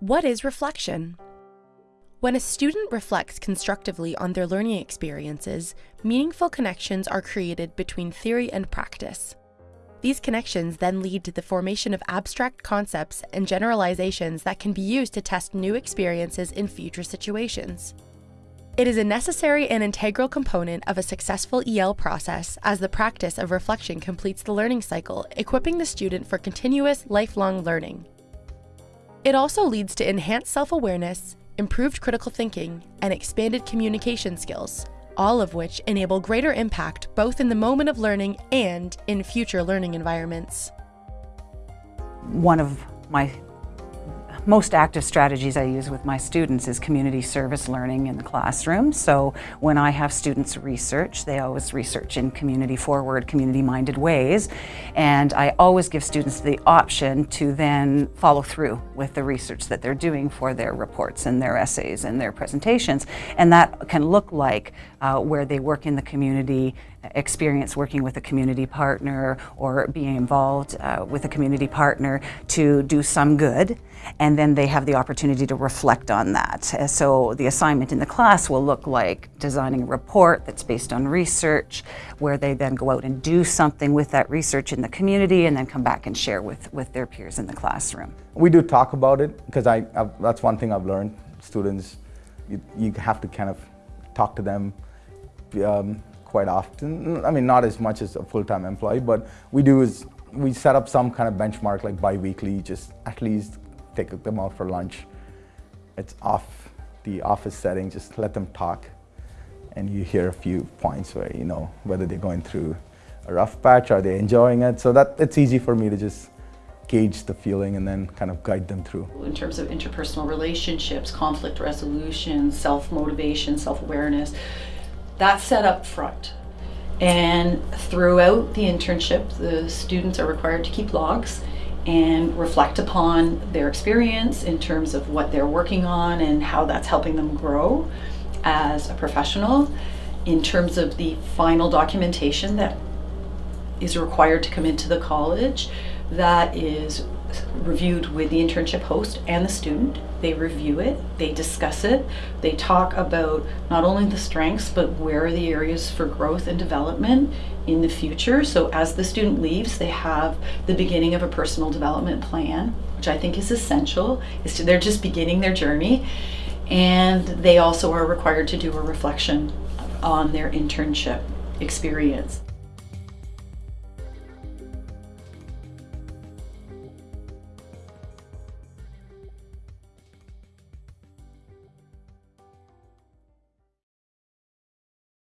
What is reflection? When a student reflects constructively on their learning experiences, meaningful connections are created between theory and practice. These connections then lead to the formation of abstract concepts and generalizations that can be used to test new experiences in future situations. It is a necessary and integral component of a successful EL process as the practice of reflection completes the learning cycle, equipping the student for continuous, lifelong learning. It also leads to enhanced self-awareness, improved critical thinking, and expanded communication skills, all of which enable greater impact both in the moment of learning and in future learning environments. One of my most active strategies I use with my students is community service learning in the classroom. So when I have students research, they always research in community forward, community minded ways. And I always give students the option to then follow through with the research that they're doing for their reports and their essays and their presentations. And that can look like uh, where they work in the community, experience working with a community partner or being involved uh, with a community partner to do some good and then they have the opportunity to reflect on that. Uh, so the assignment in the class will look like designing a report that's based on research where they then go out and do something with that research in the community and then come back and share with, with their peers in the classroom. We do talk about it because I, I that's one thing I've learned. Students, you, you have to kind of talk to them um, quite often. Mm, I mean, not as much as a full-time employee, but we do is we set up some kind of benchmark like bi-weekly, just at least take them out for lunch. It's off the office setting, just let them talk. And you hear a few points where, you know, whether they're going through a rough patch, are they enjoying it? So that it's easy for me to just gauge the feeling and then kind of guide them through. In terms of interpersonal relationships, conflict resolution, self-motivation, self-awareness, that's set up front. And throughout the internship, the students are required to keep logs and reflect upon their experience in terms of what they're working on and how that's helping them grow as a professional. In terms of the final documentation that is required to come into the college, that is reviewed with the internship host and the student. They review it, they discuss it, they talk about not only the strengths, but where are the areas for growth and development in the future. So as the student leaves, they have the beginning of a personal development plan, which I think is essential. Is to, they're just beginning their journey. And they also are required to do a reflection on their internship experience.